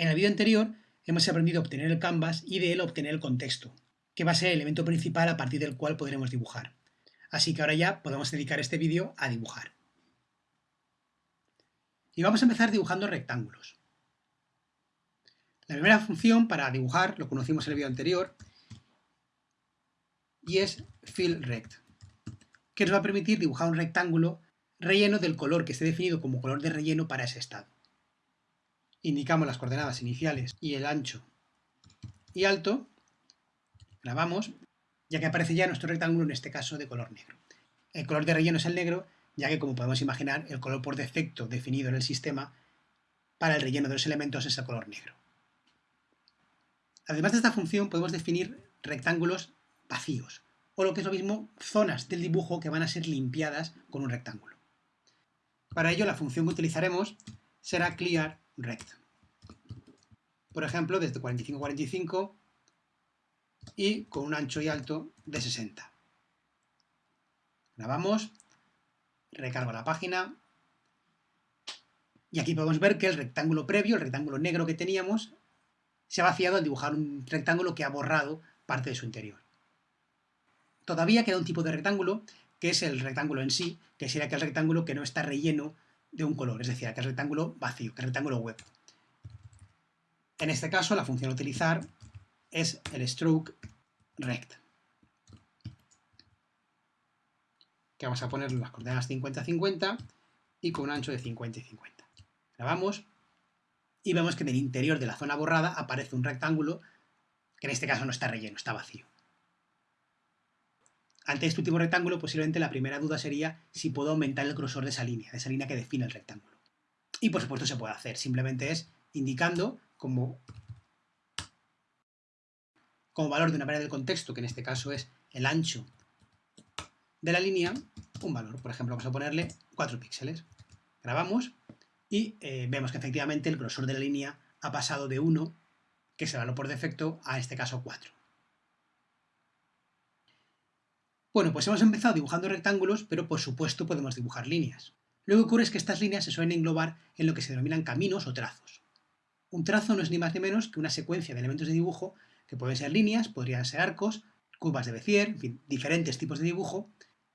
En el vídeo anterior hemos aprendido a obtener el canvas y de él obtener el contexto, que va a ser el elemento principal a partir del cual podremos dibujar. Así que ahora ya podemos dedicar este vídeo a dibujar. Y vamos a empezar dibujando rectángulos. La primera función para dibujar, lo conocimos en el vídeo anterior, y es fillRect, que nos va a permitir dibujar un rectángulo relleno del color que esté definido como color de relleno para ese estado. Indicamos las coordenadas iniciales y el ancho y alto, grabamos, ya que aparece ya nuestro rectángulo en este caso de color negro. El color de relleno es el negro, ya que como podemos imaginar, el color por defecto definido en el sistema para el relleno de los elementos es el color negro. Además de esta función podemos definir rectángulos vacíos, o lo que es lo mismo, zonas del dibujo que van a ser limpiadas con un rectángulo. Para ello la función que utilizaremos será clearRect. Por ejemplo, desde 45 a 45 y con un ancho y alto de 60. Grabamos, recargo la página y aquí podemos ver que el rectángulo previo, el rectángulo negro que teníamos, se ha vaciado al dibujar un rectángulo que ha borrado parte de su interior. Todavía queda un tipo de rectángulo que es el rectángulo en sí, que sería aquel rectángulo que no está relleno de un color, es decir, aquel rectángulo vacío, aquel rectángulo web. En este caso, la función a utilizar es el stroke rect. Que vamos a poner las coordenadas 50-50 y con un ancho de 50 y 50. Grabamos y vemos que en el interior de la zona borrada aparece un rectángulo que en este caso no está relleno, está vacío. Ante este último rectángulo, posiblemente la primera duda sería si puedo aumentar el grosor de esa línea, de esa línea que define el rectángulo. Y por supuesto se puede hacer, simplemente es indicando como, valor de una variable del contexto, que en este caso es el ancho de la línea, un valor. Por ejemplo, vamos a ponerle 4 píxeles. Grabamos y eh, vemos que efectivamente el grosor de la línea ha pasado de 1, que es el valor por defecto, a este caso 4. Bueno, pues hemos empezado dibujando rectángulos, pero por supuesto podemos dibujar líneas. Lo que ocurre es que estas líneas se suelen englobar en lo que se denominan caminos o trazos. Un trazo no es ni más ni menos que una secuencia de elementos de dibujo que pueden ser líneas, podrían ser arcos, curvas de Bézier, en fin, diferentes tipos de dibujo,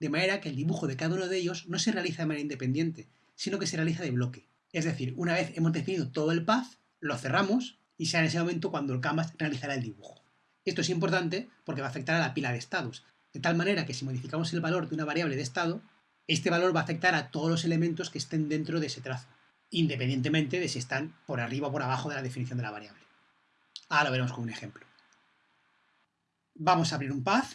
de manera que el dibujo de cada uno de ellos no se realiza de manera independiente, sino que se realiza de bloque. Es decir, una vez hemos definido todo el path, lo cerramos y será en ese momento cuando el canvas realizará el dibujo. Esto es importante porque va a afectar a la pila de estados, de tal manera que si modificamos el valor de una variable de estado, este valor va a afectar a todos los elementos que estén dentro de ese trazo, independientemente de si están por arriba o por abajo de la definición de la variable. Ahora lo veremos con un ejemplo. Vamos a abrir un path.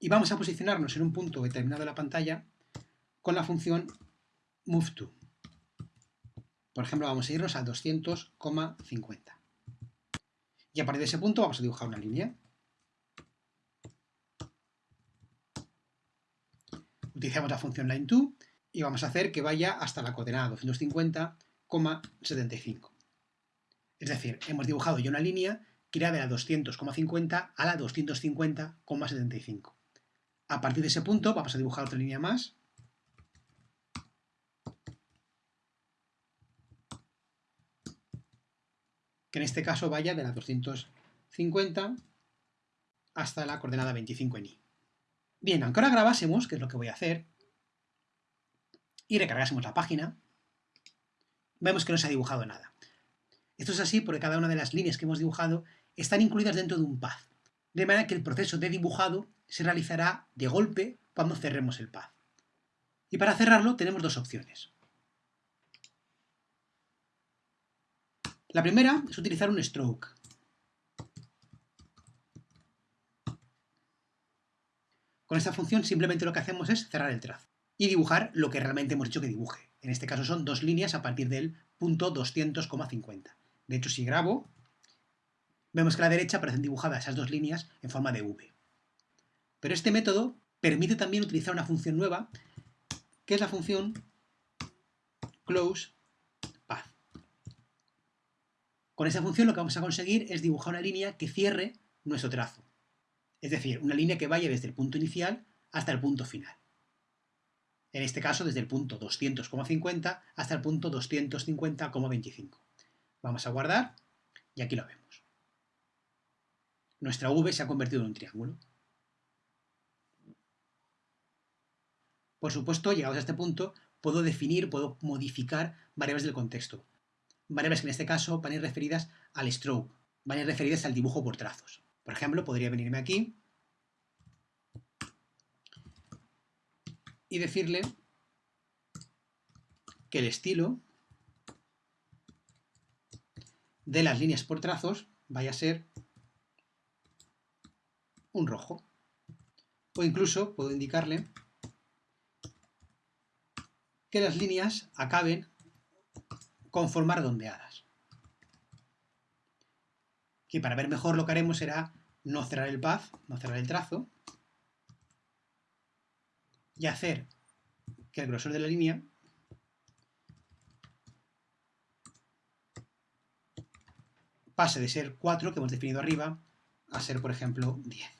Y vamos a posicionarnos en un punto determinado de la pantalla con la función moveTo. Por ejemplo, vamos a irnos a 200,50. Y a partir de ese punto vamos a dibujar una línea. Utilizamos la función line2 y vamos a hacer que vaya hasta la coordenada 250,75. Es decir, hemos dibujado ya una línea que irá de la 200,50 a la 250,75. A partir de ese punto vamos a dibujar otra línea más que en este caso vaya de la 250 hasta la coordenada 25 en i. Bien, aunque ahora grabásemos, que es lo que voy a hacer, y recargásemos la página, vemos que no se ha dibujado nada. Esto es así porque cada una de las líneas que hemos dibujado están incluidas dentro de un path, de manera que el proceso de dibujado se realizará de golpe cuando cerremos el path. Y para cerrarlo tenemos dos opciones. La primera es utilizar un stroke. Con esta función simplemente lo que hacemos es cerrar el trazo y dibujar lo que realmente hemos dicho que dibuje. En este caso son dos líneas a partir del punto 200,50. De hecho, si grabo, vemos que a la derecha aparecen dibujadas esas dos líneas en forma de V. Pero este método permite también utilizar una función nueva, que es la función close con esa función lo que vamos a conseguir es dibujar una línea que cierre nuestro trazo. Es decir, una línea que vaya desde el punto inicial hasta el punto final. En este caso, desde el punto 200,50 hasta el punto 250,25. Vamos a guardar y aquí lo vemos. Nuestra V se ha convertido en un triángulo. Por supuesto, llegados a este punto, puedo definir, puedo modificar variables del contexto. Variables que en este caso van a ir referidas al stroke, van a ir referidas al dibujo por trazos. Por ejemplo, podría venirme aquí y decirle que el estilo de las líneas por trazos vaya a ser un rojo. O incluso puedo indicarle que las líneas acaben con forma redondeadas. Que para ver mejor lo que haremos será no cerrar el path, no cerrar el trazo, y hacer que el grosor de la línea pase de ser 4, que hemos definido arriba, a ser, por ejemplo, 10.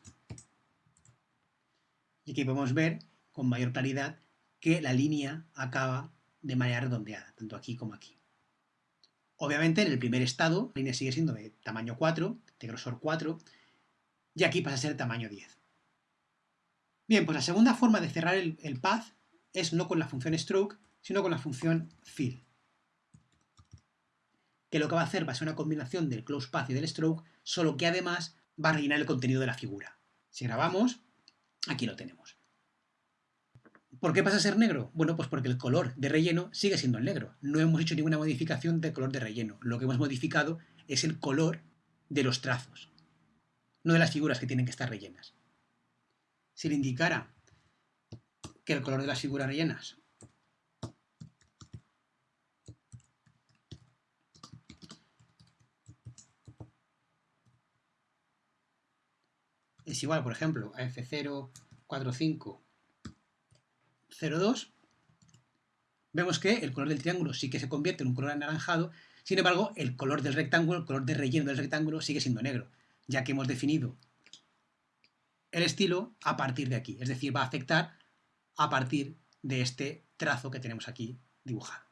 Y aquí podemos ver con mayor claridad que la línea acaba de manera redondeada, tanto aquí como aquí. Obviamente, en el primer estado, la línea sigue siendo de tamaño 4, de grosor 4, y aquí pasa a ser tamaño 10. Bien, pues la segunda forma de cerrar el, path es no con la función stroke, sino con la función fill. Que lo que va a hacer va a ser una combinación del close path y del stroke, solo que además va a rellenar el contenido de la figura. Si grabamos, aquí lo tenemos. ¿Por qué pasa a ser negro? Bueno, pues porque el color de relleno sigue siendo el negro. No hemos hecho ninguna modificación del color de relleno. Lo que hemos modificado es el color de los trazos, no de las figuras que tienen que estar rellenas. Si le indicara que el color de las figuras rellenas es igual, por ejemplo, a F045 0,2, vemos que el color del triángulo sí que se convierte en un color anaranjado, sin embargo, el color del rectángulo, el color de relleno del rectángulo sigue siendo negro, ya que hemos definido el estilo a partir de aquí, es decir, va a afectar a partir de este trazo que tenemos aquí dibujado.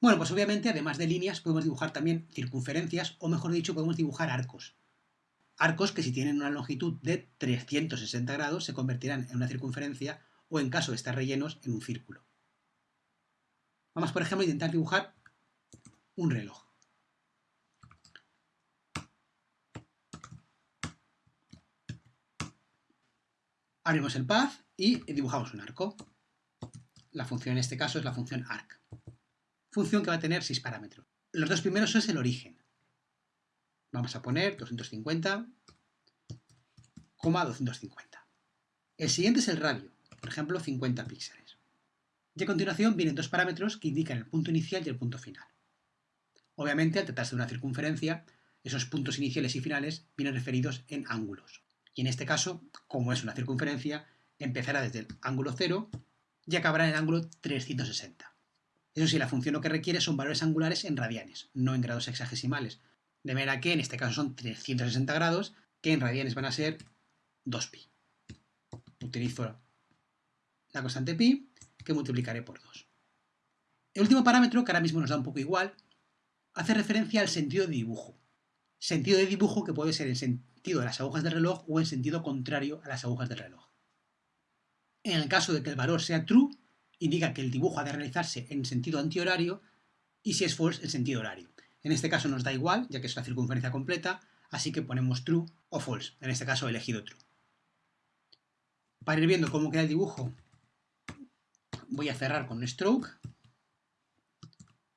Bueno, pues obviamente, además de líneas, podemos dibujar también circunferencias, o mejor dicho, podemos dibujar arcos. Arcos que si tienen una longitud de 360 grados se convertirán en una circunferencia o en caso de estar rellenos en un círculo. Vamos por ejemplo a intentar dibujar un reloj. Abrimos el path y dibujamos un arco. La función en este caso es la función arc. Función que va a tener 6 parámetros. Los dos primeros es el origen. Vamos a poner 250, 250. El siguiente es el radio, por ejemplo 50 píxeles. Y a continuación vienen dos parámetros que indican el punto inicial y el punto final. Obviamente, al tratarse de una circunferencia, esos puntos iniciales y finales vienen referidos en ángulos. Y en este caso, como es una circunferencia, empezará desde el ángulo 0 y acabará en el ángulo 360. Eso sí, la función lo que requiere son valores angulares en radianes, no en grados hexagesimales, de manera que en este caso son 360 grados, que en radianes van a ser 2pi. Utilizo la constante pi, que multiplicaré por 2. El último parámetro, que ahora mismo nos da un poco igual, hace referencia al sentido de dibujo. Sentido de dibujo que puede ser en sentido de las agujas del reloj o en sentido contrario a las agujas del reloj. En el caso de que el valor sea true, indica que el dibujo ha de realizarse en sentido antihorario y si es false, en sentido horario. En este caso nos da igual, ya que es la circunferencia completa, así que ponemos true o false. En este caso he elegido true. Para ir viendo cómo queda el dibujo, voy a cerrar con stroke,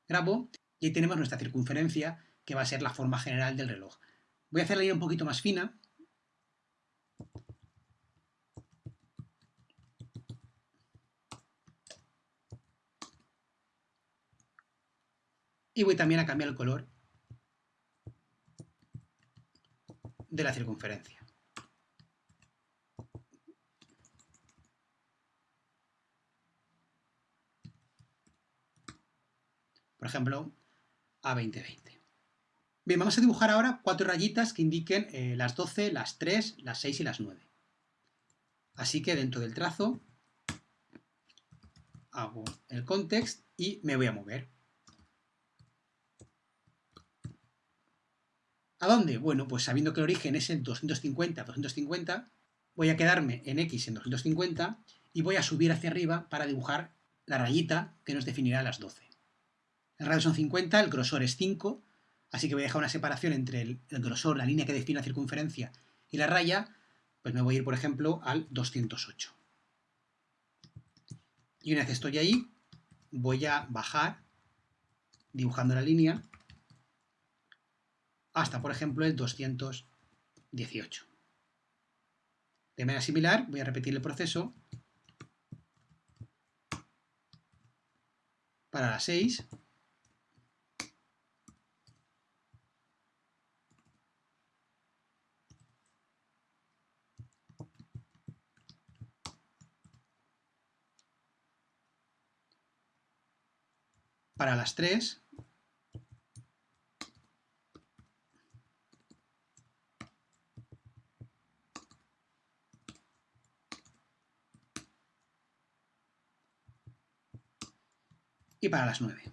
grabo, y ahí tenemos nuestra circunferencia, que va a ser la forma general del reloj. Voy a hacerla ya un poquito más fina, y voy también a cambiar el color de la circunferencia. Por ejemplo, a 2020. Bien, vamos a dibujar ahora cuatro rayitas que indiquen eh, las 12, las 3, las 6 y las 9. Así que dentro del trazo hago el context y me voy a mover. ¿A dónde? Bueno, pues sabiendo que el origen es en 250, 250, voy a quedarme en X en 250 y voy a subir hacia arriba para dibujar la rayita que nos definirá las 12. El radio son 50, el grosor es 5, así que voy a dejar una separación entre el, el grosor, la línea que define la circunferencia, y la raya, pues me voy a ir, por ejemplo, al 208. Y una vez estoy ahí, voy a bajar, dibujando la línea, hasta, por ejemplo, el 218. De manera similar, voy a repetir el proceso para la 6. Para las 3. Y para las 9.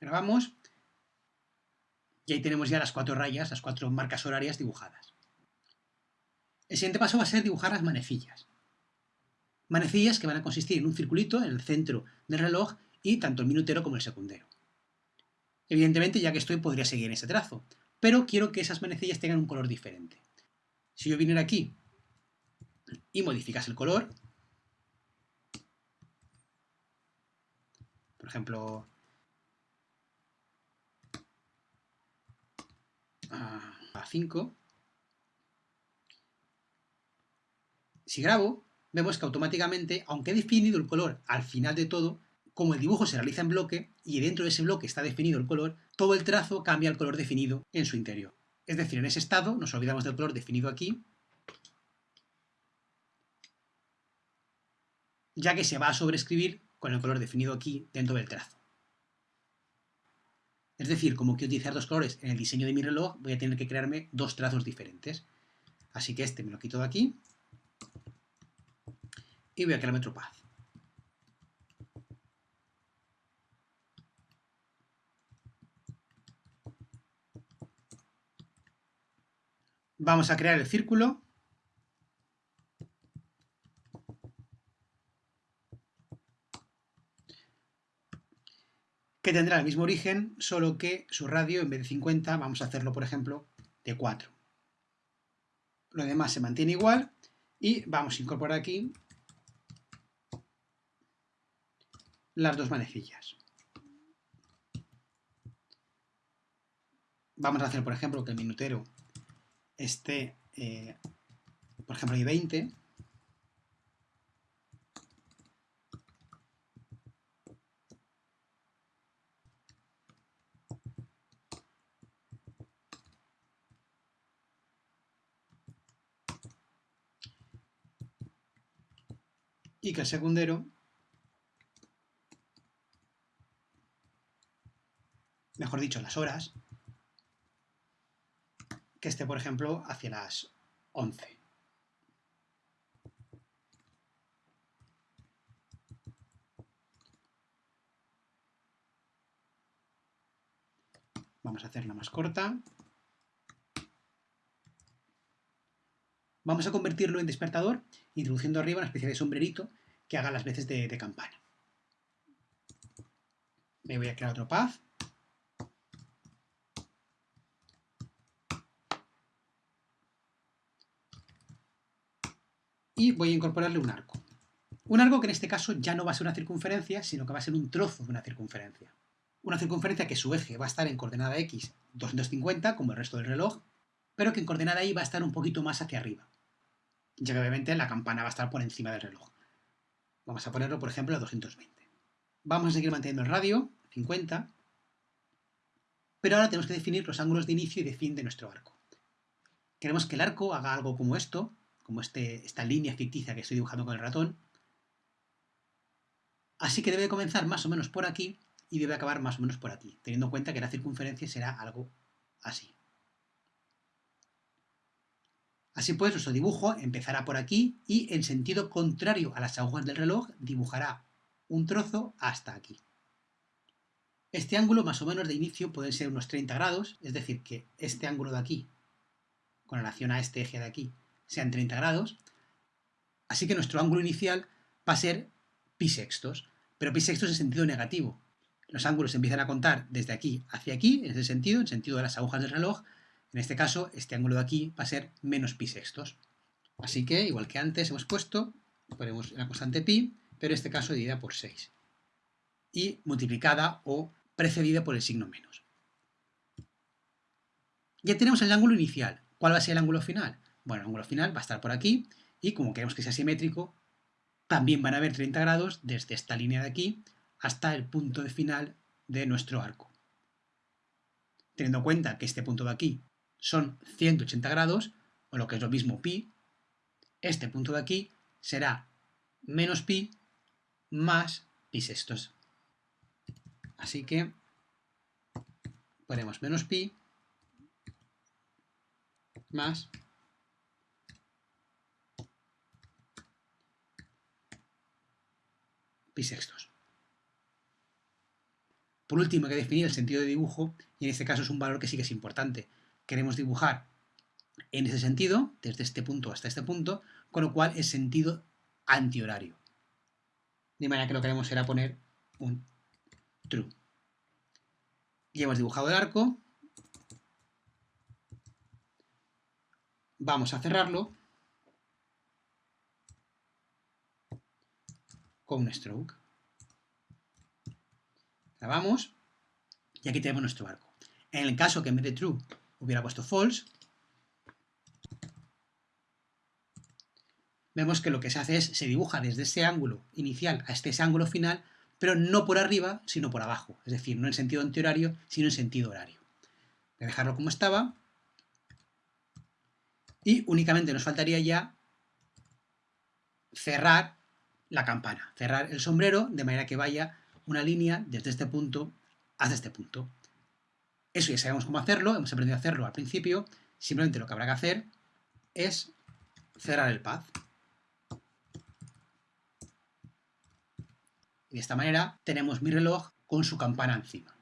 Grabamos y ahí tenemos ya las cuatro rayas, las cuatro marcas horarias dibujadas. El siguiente paso va a ser dibujar las manecillas manecillas que van a consistir en un circulito en el centro del reloj y tanto el minutero como el secundero. Evidentemente, ya que estoy, podría seguir ese trazo, pero quiero que esas manecillas tengan un color diferente. Si yo viniera aquí y modificas el color, por ejemplo, a 5, si grabo, vemos que automáticamente, aunque he definido el color al final de todo, como el dibujo se realiza en bloque y dentro de ese bloque está definido el color, todo el trazo cambia el color definido en su interior. Es decir, en ese estado nos olvidamos del color definido aquí, ya que se va a sobreescribir con el color definido aquí dentro del trazo. Es decir, como quiero utilizar dos colores en el diseño de mi reloj, voy a tener que crearme dos trazos diferentes. Así que este me lo quito de aquí y voy a crear metro path. Vamos a crear el círculo. que tendrá el mismo origen, solo que su radio, en vez de 50, vamos a hacerlo, por ejemplo, de 4. Lo demás se mantiene igual y vamos a incorporar aquí las dos manecillas. Vamos a hacer, por ejemplo, que el minutero esté, eh, por ejemplo, ahí 20. Y que el secundero mejor dicho, las horas, que esté, por ejemplo, hacia las 11. Vamos a hacerla más corta. Vamos a convertirlo en despertador, introduciendo arriba una especie de sombrerito que haga las veces de, de campana. Me voy a crear otro path. Y voy a incorporarle un arco. Un arco que en este caso ya no va a ser una circunferencia, sino que va a ser un trozo de una circunferencia. Una circunferencia que su eje va a estar en coordenada x 250, como el resto del reloj, pero que en coordenada y va a estar un poquito más hacia arriba, ya que obviamente la campana va a estar por encima del reloj. Vamos a ponerlo, por ejemplo, a 220. Vamos a seguir manteniendo el radio, 50, pero ahora tenemos que definir los ángulos de inicio y de fin de nuestro arco. Queremos que el arco haga algo como esto, como este, esta línea ficticia que estoy dibujando con el ratón. Así que debe comenzar más o menos por aquí y debe acabar más o menos por aquí, teniendo en cuenta que la circunferencia será algo así. Así pues, nuestro dibujo empezará por aquí y en sentido contrario a las agujas del reloj dibujará un trozo hasta aquí. Este ángulo más o menos de inicio puede ser unos 30 grados, es decir, que este ángulo de aquí, con relación a este eje de aquí, sean 30 grados. Así que nuestro ángulo inicial va a ser pi sextos, pero pi sextos en sentido negativo. Los ángulos empiezan a contar desde aquí hacia aquí, en ese sentido, en sentido de las agujas del reloj. En este caso, este ángulo de aquí va a ser menos pi sextos. Así que, igual que antes hemos puesto, ponemos la constante pi, pero en este caso dividida por 6. Y multiplicada o precedida por el signo menos. Ya tenemos el ángulo inicial. ¿Cuál va a ser el ángulo final? Bueno, el ángulo final va a estar por aquí y como queremos que sea simétrico, también van a haber 30 grados desde esta línea de aquí hasta el punto de final de nuestro arco. Teniendo en cuenta que este punto de aquí son 180 grados, o lo que es lo mismo pi, este punto de aquí será menos pi más pi sextos. Así que ponemos menos pi más pi sextos. Por último, hay que definir el sentido de dibujo, y en este caso es un valor que sí que es importante. Queremos dibujar en ese sentido, desde este punto hasta este punto, con lo cual es sentido antihorario. De manera que lo que haremos será poner un true. Ya hemos dibujado el arco. Vamos a cerrarlo con un stroke. Grabamos y aquí tenemos nuestro arco. En el caso que en vez de true hubiera puesto false, vemos que lo que se hace es, se dibuja desde ese ángulo inicial a este ángulo final, pero no por arriba, sino por abajo. Es decir, no en sentido antihorario, sino en sentido horario. Voy a dejarlo como estaba. Y únicamente nos faltaría ya cerrar la campana, cerrar el sombrero de manera que vaya una línea desde este punto hasta este punto. Eso ya sabemos cómo hacerlo, hemos aprendido a hacerlo al principio, simplemente lo que habrá que hacer es cerrar el path. Y de esta manera tenemos mi reloj con su campana encima.